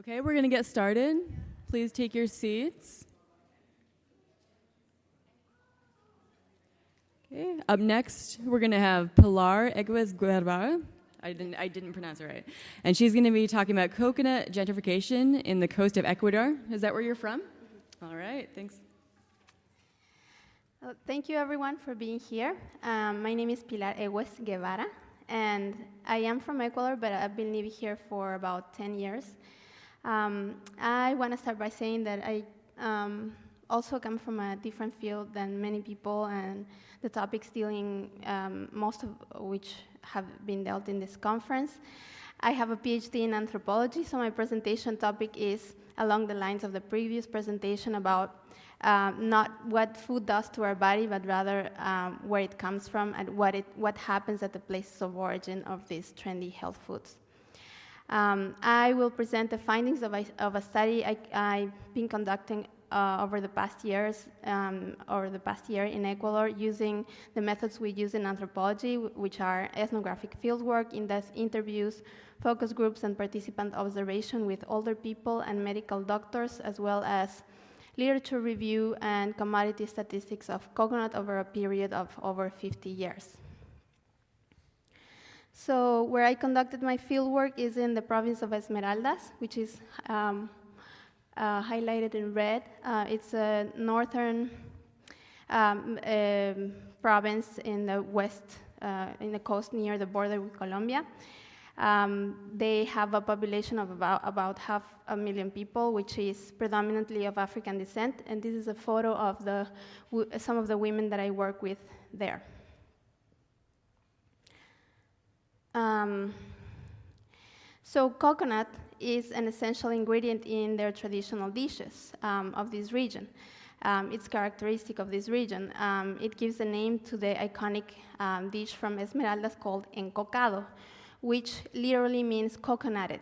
Okay, we're going to get started. Please take your seats. Okay, up next, we're going to have Pilar Egüez Guerra. I didn't, I didn't pronounce it right. And she's going to be talking about coconut gentrification in the coast of Ecuador. Is that where you're from? All right, thanks. Well, thank you everyone for being here. Um, my name is Pilar Egüez Guevara, and I am from Ecuador, but I've been living here for about 10 years. Um, I want to start by saying that I um, also come from a different field than many people, and the topics dealing, um, most of which have been dealt in this conference. I have a PhD in anthropology, so my presentation topic is along the lines of the previous presentation about um, not what food does to our body, but rather um, where it comes from and what, it, what happens at the places of origin of these trendy health foods. Um, I will present the findings of a, of a study I, have been conducting uh, over the past years, um, over the past year in Ecuador, using the methods we use in anthropology, which are ethnographic fieldwork, in-depth interviews, focus groups, and participant observation with older people and medical doctors, as well as literature review and commodity statistics of coconut over a period of over 50 years. So where I conducted my fieldwork is in the province of Esmeraldas, which is um, uh, highlighted in red. Uh, it's a northern um, uh, province in the west, uh, in the coast near the border with Colombia. Um, they have a population of about, about half a million people, which is predominantly of African descent. And this is a photo of the, some of the women that I work with there. Um, so coconut is an essential ingredient in their traditional dishes um, of this region. Um, it's characteristic of this region. Um, it gives a name to the iconic um, dish from Esmeraldas called encocado, which literally means coconutted.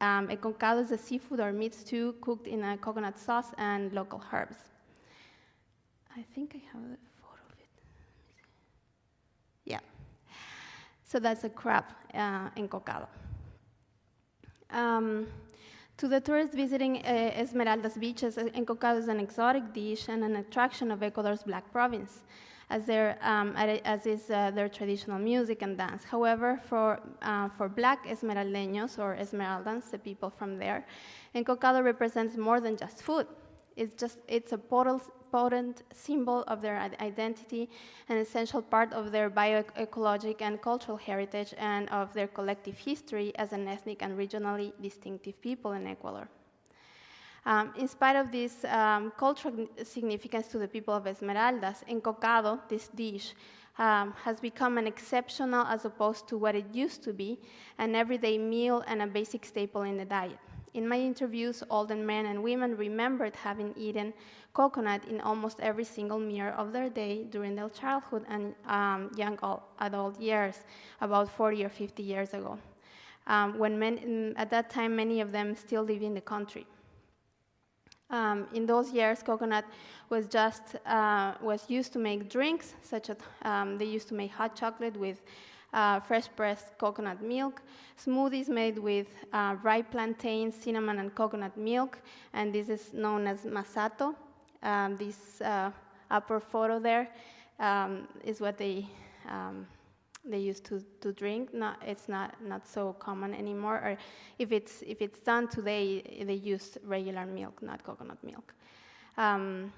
Um, encocado is a seafood or meat stew cooked in a coconut sauce and local herbs. I think I have So that's a crab uh, encocado. Um, to the tourists visiting uh, Esmeraldas beaches, uh, encocado is an exotic dish and an attraction of Ecuador's Black province, as, um, as is uh, their traditional music and dance. However, for, uh, for Black Esmeraldeños or Esmeraldans, the people from there, encocado represents more than just food. It's just it's a portal, potent symbol of their identity, an essential part of their bioecologic and cultural heritage, and of their collective history as an ethnic and regionally distinctive people in Ecuador. Um, in spite of this um, cultural significance to the people of Esmeraldas, encocado, this dish, um, has become an exceptional as opposed to what it used to be, an everyday meal and a basic staple in the diet. In my interviews, older men and women remembered having eaten coconut in almost every single meal of their day during their childhood and um, young adult years, about 40 or 50 years ago, um, when men, at that time many of them still live in the country. Um, in those years, coconut was just uh, was used to make drinks, such as um, they used to make hot chocolate with uh, fresh pressed coconut milk, smoothies made with uh, ripe plantains, cinnamon, and coconut milk, and this is known as masato. Um, this uh, upper photo there um, is what they um, they used to, to drink. Not, it's not, not so common anymore. Or if it's, if it's done today, they use regular milk, not coconut milk. Um,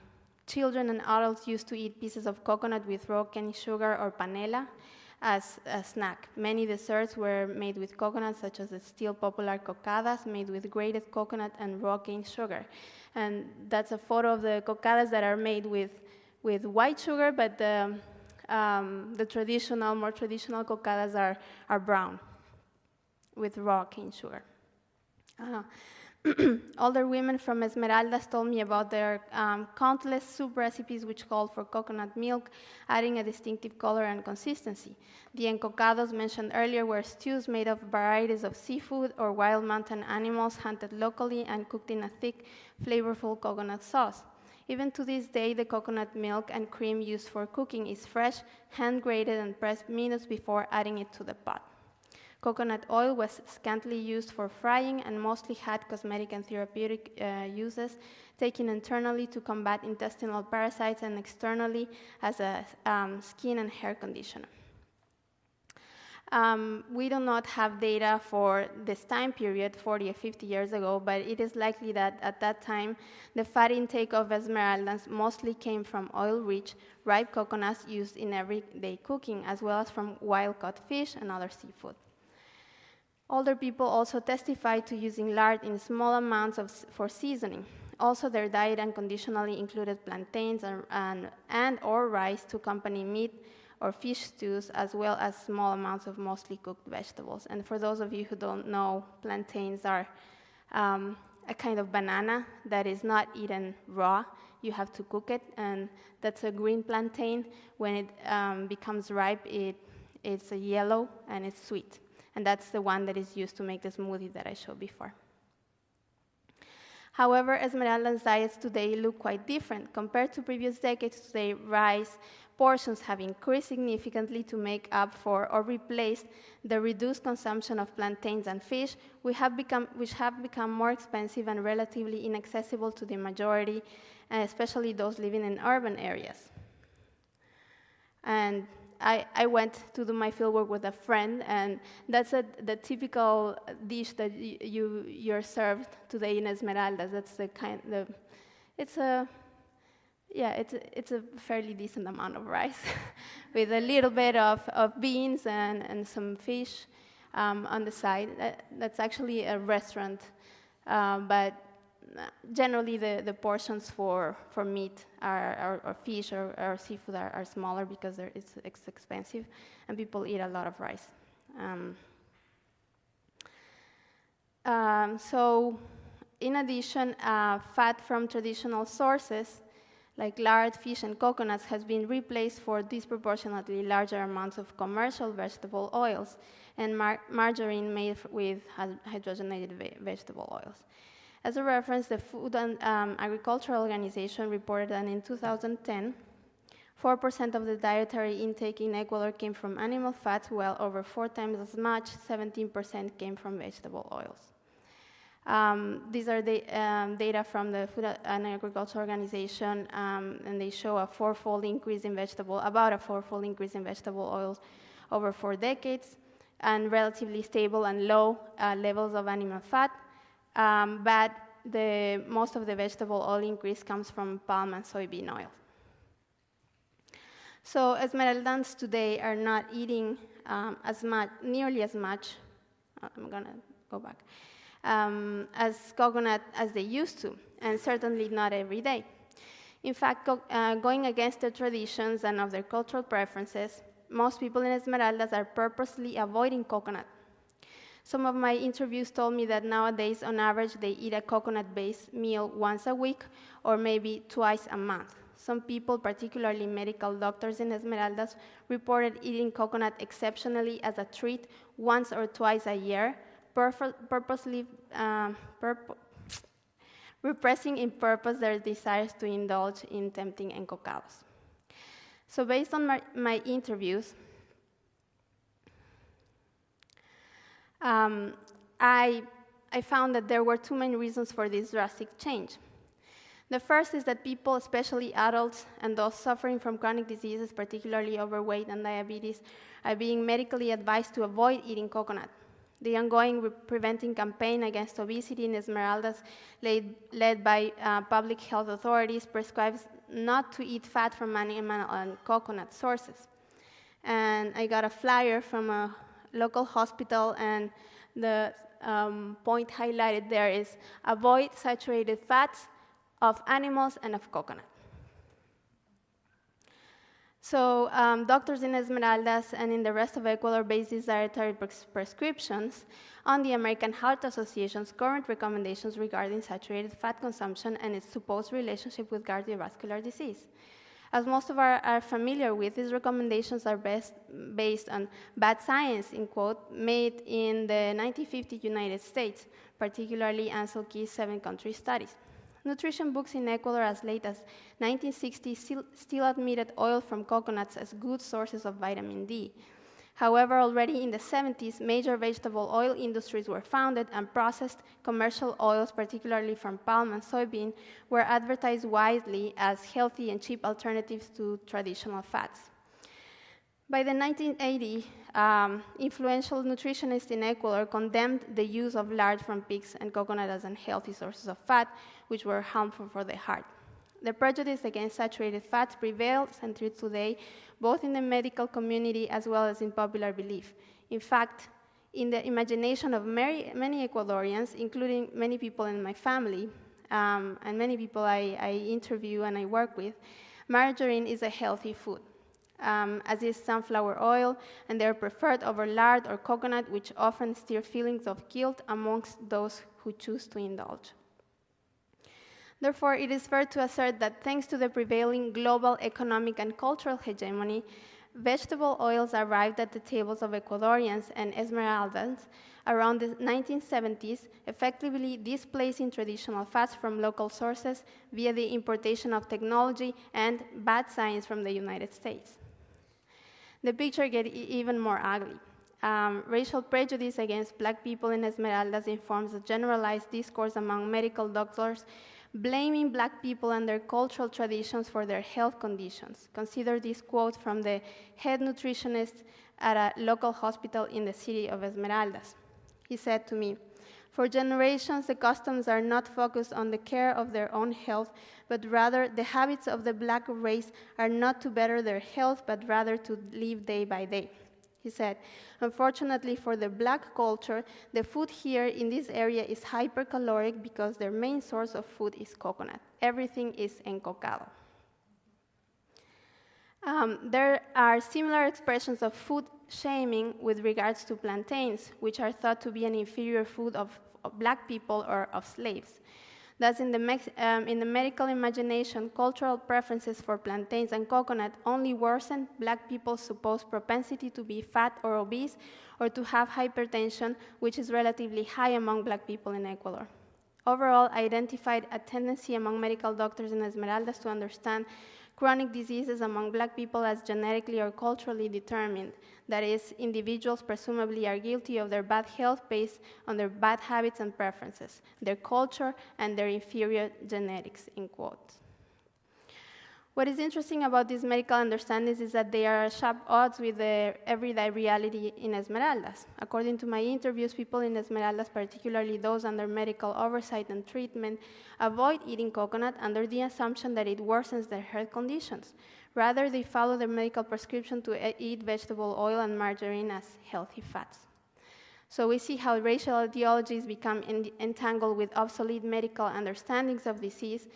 children and adults used to eat pieces of coconut with raw cane sugar or panela as a snack. Many desserts were made with coconut, such as the still popular cocadas, made with grated coconut and raw cane sugar. And that's a photo of the cocadas that are made with, with white sugar, but the, um, the traditional, more traditional cocadas are, are brown with raw cane sugar. Uh, Older women from Esmeraldas told me about their um, countless soup recipes which called for coconut milk, adding a distinctive color and consistency. The encocados mentioned earlier were stews made of varieties of seafood or wild mountain animals hunted locally and cooked in a thick, flavorful coconut sauce. Even to this day, the coconut milk and cream used for cooking is fresh, hand grated, and pressed minutes before adding it to the pot. Coconut oil was scantily used for frying and mostly had cosmetic and therapeutic uh, uses, taken internally to combat intestinal parasites and externally as a um, skin and hair conditioner. Um, we do not have data for this time period, 40 or 50 years ago, but it is likely that at that time, the fat intake of esmeraldas mostly came from oil-rich, ripe coconuts used in everyday cooking, as well as from wild-caught fish and other seafood. Older people also testified to using lard in small amounts of, for seasoning. Also, their diet unconditionally included plantains and, and, and or rice to accompany meat, or fish stews, as well as small amounts of mostly cooked vegetables. And for those of you who don't know, plantains are um, a kind of banana that is not eaten raw. You have to cook it, and that's a green plantain. When it um, becomes ripe, it, it's a yellow and it's sweet. And that's the one that is used to make the smoothie that I showed before. However, Esmeralda's diets today look quite different. Compared to previous decades, today rice, portions have increased significantly to make up for or replace the reduced consumption of plantains and fish, which have become, which have become more expensive and relatively inaccessible to the majority, especially those living in urban areas. And I, I went to do my fieldwork with a friend, and that's a, the typical dish that you, you're served today in Esmeraldas. That's the kind, the, it's a yeah, it's a, it's a fairly decent amount of rice with a little bit of, of beans and, and some fish um, on the side. That, that's actually a restaurant, uh, but generally the, the portions for, for meat are, are or fish or, or seafood are, are, smaller because it's, it's expensive and people eat a lot of rice. Um, um, so in addition, uh, fat from traditional sources like lard, fish, and coconuts has been replaced for disproportionately larger amounts of commercial vegetable oils and mar margarine made with hydrogenated ve vegetable oils. As a reference, the Food and um, Agriculture Organization reported that in 2010, 4% of the dietary intake in Ecuador came from animal fats, while over four times as much, 17% came from vegetable oils. Um, these are the um, data from the Food and Agriculture Organization, um, and they show a fourfold increase in vegetable, about a fourfold increase in vegetable oils over four decades, and relatively stable and low uh, levels of animal fat. Um, but the, most of the vegetable oil increase comes from palm and soybean oil. So Esmeraldans today are not eating um, as much, nearly as much. I'm gonna go back um, as coconut as they used to, and certainly not every day. In fact, uh, going against their traditions and of their cultural preferences, most people in Esmeraldas are purposely avoiding coconut. Some of my interviews told me that nowadays, on average, they eat a coconut based meal once a week or maybe twice a month. Some people, particularly medical doctors in Esmeraldas, reported eating coconut exceptionally as a treat once or twice a year, purposely um, repressing in purpose their desires to indulge in tempting encocados. So based on my, my interviews, um, I, I found that there were two main reasons for this drastic change. The first is that people, especially adults and those suffering from chronic diseases, particularly overweight and diabetes, are being medically advised to avoid eating coconut. The ongoing preventing campaign against obesity in Esmeraldas, led, led by uh, public health authorities, prescribes not to eat fat from animal and coconut sources. And I got a flyer from a local hospital, and the um, point highlighted there is avoid saturated fats of animals and of coconut. So um, doctors in Esmeraldas and in the rest of Ecuador base these dietary pres prescriptions on the American Heart Association's current recommendations regarding saturated fat consumption and its supposed relationship with cardiovascular disease. As most of our are familiar with, these recommendations are based on bad science, in quote, made in the 1950 United States, particularly Ancel Keys' seven-country studies. Nutrition books in Ecuador as late as 1960 still, still admitted oil from coconuts as good sources of vitamin D. However, already in the 70s, major vegetable oil industries were founded and processed commercial oils, particularly from palm and soybean, were advertised widely as healthy and cheap alternatives to traditional fats. By the 1980s, um, influential nutritionists in Ecuador condemned the use of lard from pigs and coconut as unhealthy sources of fat, which were harmful for the heart. The prejudice against saturated fats prevails until today, both in the medical community as well as in popular belief. In fact, in the imagination of many, many Ecuadorians, including many people in my family um, and many people I, I, interview and I work with, margarine is a healthy food, um, as is sunflower oil, and they are preferred over lard or coconut, which often stir feelings of guilt amongst those who choose to indulge. Therefore, it is fair to assert that thanks to the prevailing global economic and cultural hegemony, vegetable oils arrived at the tables of Ecuadorians and Esmeraldans around the 1970s, effectively displacing traditional fats from local sources via the importation of technology and bad science from the United States. The picture gets even more ugly. Um, racial prejudice against black people in Esmeraldas informs a generalized discourse among medical doctors blaming black people and their cultural traditions for their health conditions. Consider this quote from the head nutritionist at a local hospital in the city of Esmeraldas. He said to me, For generations, the customs are not focused on the care of their own health, but rather the habits of the black race are not to better their health, but rather to live day by day. He said, Unfortunately for the black culture, the food here in this area is hypercaloric because their main source of food is coconut. Everything is encocado. Um, there are similar expressions of food shaming with regards to plantains, which are thought to be an inferior food of, of black people or of slaves. Thus, in the, um, in the medical imagination, cultural preferences for plantains and coconut only worsen black people's supposed propensity to be fat or obese or to have hypertension, which is relatively high among black people in Ecuador. Overall, I identified a tendency among medical doctors in Esmeraldas to understand chronic diseases among black people as genetically or culturally determined. That is, individuals presumably are guilty of their bad health based on their bad habits and preferences, their culture, and their inferior genetics, in quotes. What is interesting about these medical understandings is that they are at sharp odds with the everyday reality in Esmeraldas. According to my interviews, people in Esmeraldas, particularly those under medical oversight and treatment, avoid eating coconut under the assumption that it worsens their health conditions. Rather, they follow their medical prescription to eat vegetable oil and margarine as healthy fats. So we see how racial ideologies become entangled with obsolete medical understandings of disease,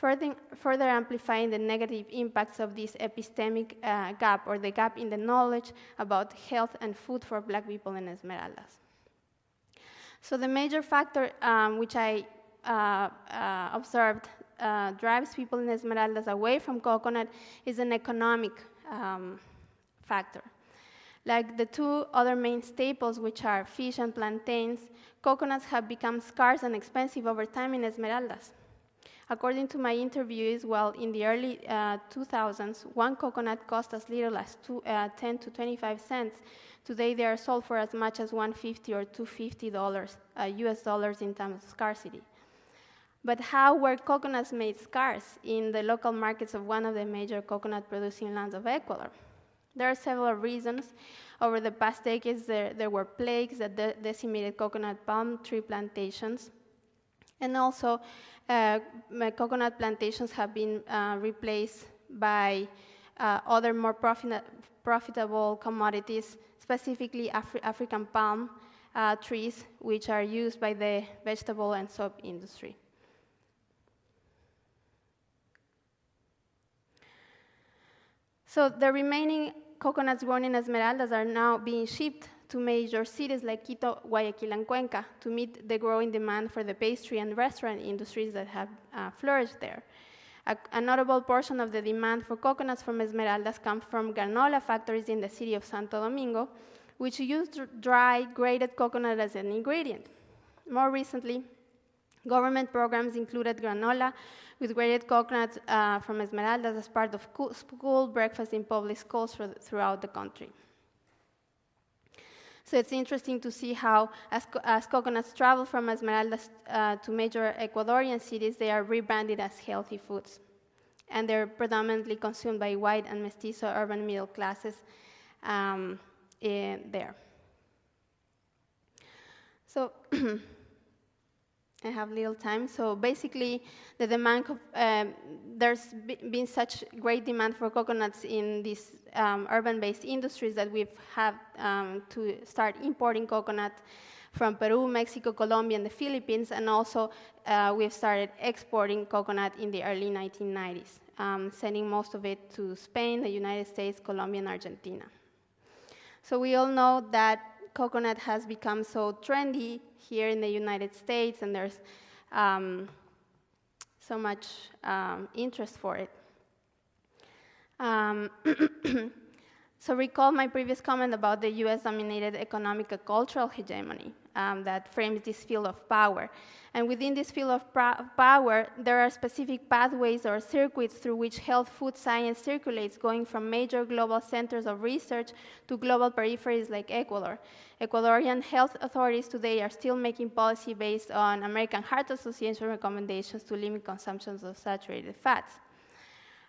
further, further amplifying the negative impacts of this epistemic uh, gap or the gap in the knowledge about health and food for black people in Esmeraldas. So the major factor um, which I uh, uh, observed uh, drives people in Esmeraldas away from coconut is an economic um, factor. Like the two other main staples, which are fish and plantains, coconuts have become scarce and expensive over time in Esmeraldas. According to my interviewees, well, in the early uh, 2000s, one coconut cost as little as two, uh, 10 to 25 cents. Today, they are sold for as much as 150 or 250 dollars, uh, U.S. dollars in terms of scarcity. But how were coconuts made scarce in the local markets of one of the major coconut-producing lands of Ecuador? There are several reasons. Over the past decades, there, there were plagues that de decimated coconut palm tree plantations. And also, uh, coconut plantations have been uh, replaced by uh, other more profit profitable commodities, specifically Afri African palm uh, trees, which are used by the vegetable and soap industry. So the remaining coconuts grown in Esmeraldas are now being shipped to major cities like Quito, Guayaquil, and Cuenca to meet the growing demand for the pastry and restaurant industries that have uh, flourished there. A, a, notable portion of the demand for coconuts from Esmeraldas comes from granola factories in the city of Santo Domingo, which use dry, grated coconut as an ingredient. More recently, government programs included granola with grated coconut uh, from Esmeraldas as part of school breakfast in public schools throughout the country. So it's interesting to see how, as, co as coconuts travel from Esmeraldas uh, to major Ecuadorian cities, they are rebranded as healthy foods. And they're predominantly consumed by white and mestizo urban middle classes um, there. So I have little time. So basically, the demand, um, there's been such great demand for coconuts in these um, urban-based industries that we've had um, to start importing coconut from Peru, Mexico, Colombia, and the Philippines, and also uh, we've started exporting coconut in the early 1990s, um, sending most of it to Spain, the United States, Colombia, and Argentina. So we all know that coconut has become so trendy here in the United States, and there's um, so much um, interest for it. So recall my previous comment about the US-dominated economic and cultural hegemony um, that frames this field of power. And within this field of power, there are specific pathways or circuits through which health food science circulates, going from major global centers of research to global peripheries like Ecuador. Ecuadorian health authorities today are still making policy based on American Heart Association recommendations to limit consumptions of saturated fats.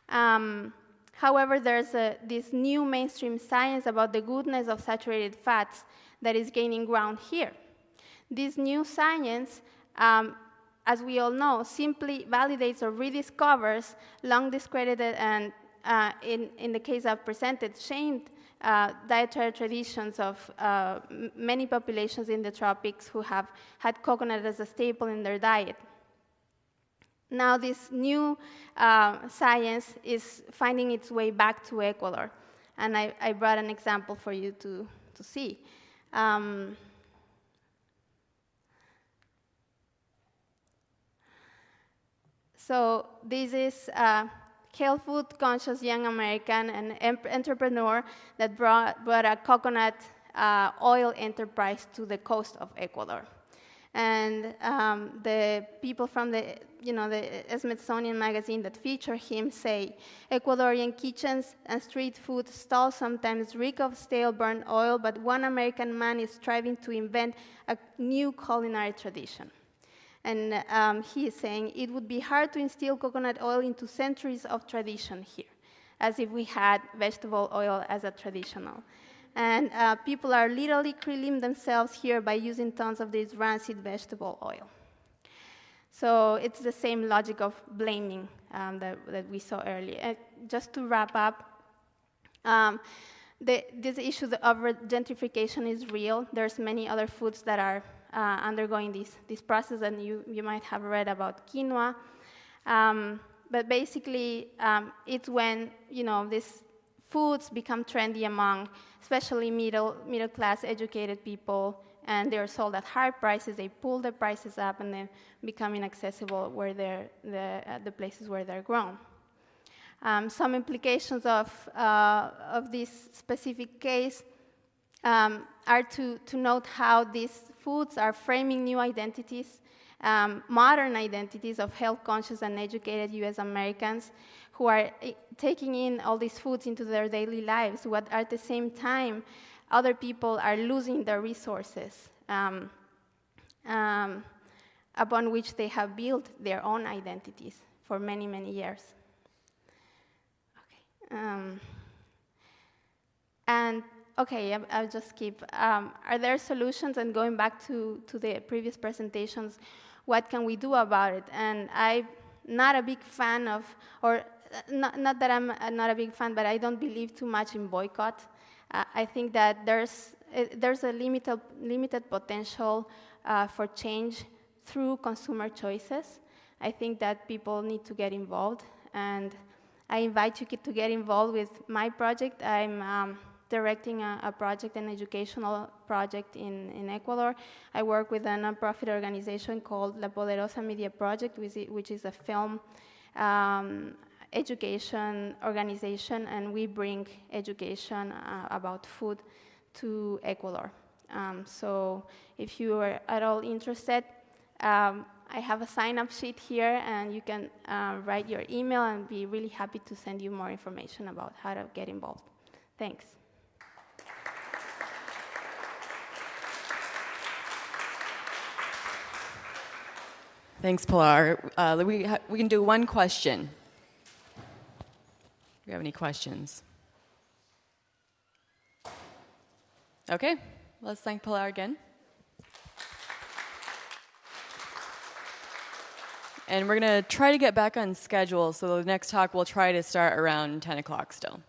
Um, however, there's a, this new mainstream science about the goodness of saturated fats that is gaining ground here. This new science, um, as we all know, simply validates or rediscovers long discredited and, uh, in, in the case I've presented, shamed uh, dietary traditions of uh, many populations in the tropics who have had coconut as a staple in their diet. Now, this new uh, science is finding its way back to Ecuador, and I, I brought an example for you to, to see. Um, So this is a health food conscious young American and entrepreneur that brought, brought a coconut uh, oil enterprise to the coast of Ecuador. And um, the people from the, you know, the Smithsonian magazine that feature him say, Ecuadorian kitchens and street food stalls sometimes reek of stale burnt oil, but one American man is striving to invent a new culinary tradition. And um, he is saying it would be hard to instill coconut oil into centuries of tradition here, as if we had vegetable oil as a traditional. And uh, people are literally killing themselves here by using tons of this rancid vegetable oil. So it's the same logic of blaming um, that, that, we saw earlier. And just to wrap up, um, the, this issue of gentrification is real. There's many other foods that are uh, undergoing this, this process, and you, you might have read about quinoa. Um, but basically, um, it's when you know these foods become trendy among, especially middle middle class educated people, and they're sold at high prices. They pull the prices up, and they become inaccessible where they're the uh, the places where they're grown. Um, some implications of uh, of this specific case um, are to, to note how these foods are framing new identities, um, modern identities of health-conscious and educated U.S. Americans who are eh, taking in all these foods into their daily lives, but at the same time, other people are losing their resources um, um, upon which they have built their own identities for many, many years. Okay. Um, and Okay, I'll just keep. Um, are there solutions? And going back to, to the previous presentations, what can we do about it? And I'm not a big fan of, or not, not that I'm not a big fan, but I don't believe too much in boycott. Uh, I think that there's, it, there's a limited, limited potential uh, for change through consumer choices. I think that people need to get involved, and I invite you to get involved with my project. I'm um, directing a, a, project, an educational project in, in Ecuador. I work with a nonprofit organization called La Poderosa Media Project, which is, which is a film um, education organization, and we bring education uh, about food to Ecuador. Um, so if you are at all interested, um, I have a sign-up sheet here, and you can uh, write your email and be really happy to send you more information about how to get involved. Thanks. Thanks, Pilar. Uh, we, we can do one question. Do you have any questions? Okay, let's thank Pilar again. And we're going to try to get back on schedule, so the next talk we'll try to start around 10 o'clock still.